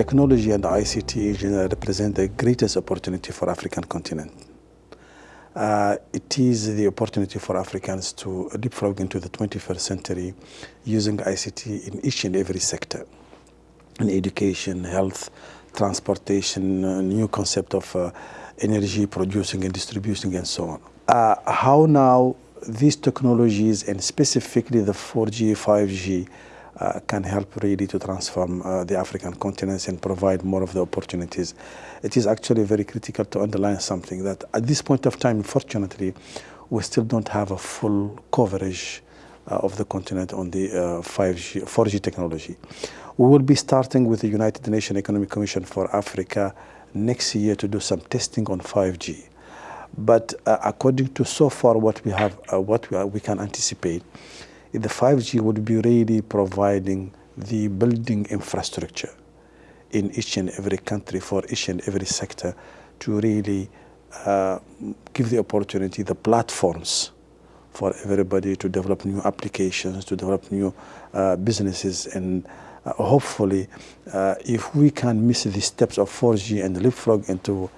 technology and ICT represent the greatest opportunity for African continent. Uh, it is the opportunity for Africans to leapfrog into the 21st century using ICT in each and every sector, in education, health, transportation, uh, new concept of uh, energy producing and distributing and so on. Uh, how now these technologies and specifically the 4G, 5G uh, can help really to transform uh, the African continent and provide more of the opportunities. It is actually very critical to underline something that at this point of time, unfortunately, we still don't have a full coverage uh, of the continent on the 5G, uh, 4G technology. We will be starting with the United Nations Economic Commission for Africa next year to do some testing on 5G. But uh, according to so far what we have, uh, what we, are, we can anticipate, the 5G would be really providing the building infrastructure in each and every country for each and every sector to really uh, give the opportunity, the platforms for everybody to develop new applications, to develop new uh, businesses. And uh, hopefully uh, if we can miss the steps of 4G and leapfrog into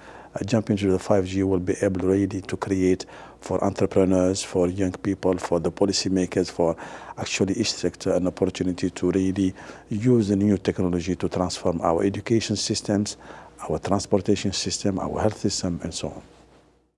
jump into the 5G, we'll be able really to create for entrepreneurs, for young people, for the policymakers, for actually each sector an opportunity to really use the new technology to transform our education systems, our transportation system, our health system, and so on.